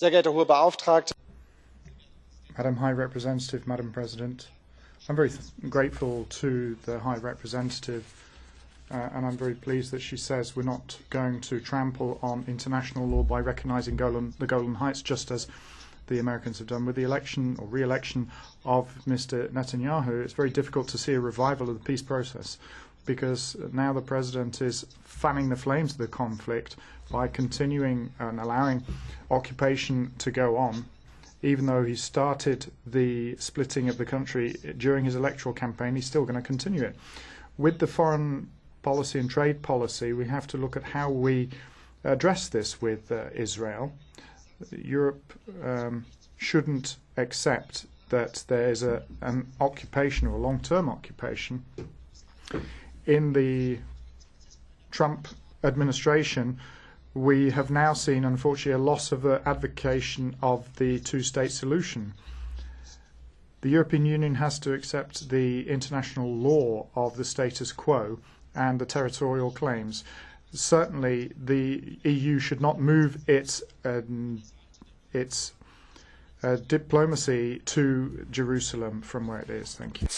Sehr Hohe Beauftragte. Madam High Representative, Madam President, I'm very grateful to the High Representative uh, and I'm very pleased that she says we're not going to trample on international law by recognizing Golan, the Golan Heights just as the Americans have done with the election or re-election of Mr. Netanyahu. It's very difficult to see a revival of the peace process because now the president is fanning the flames of the conflict by continuing and allowing occupation to go on, even though he started the splitting of the country during his electoral campaign, he's still going to continue it. With the foreign policy and trade policy, we have to look at how we address this with uh, Israel. Europe um, shouldn't accept that there is a, an occupation or a long-term occupation in the Trump administration, we have now seen, unfortunately, a loss of the advocation of the two-state solution. The European Union has to accept the international law of the status quo and the territorial claims. Certainly, the EU should not move its um, its uh, diplomacy to Jerusalem from where it is. Thank you.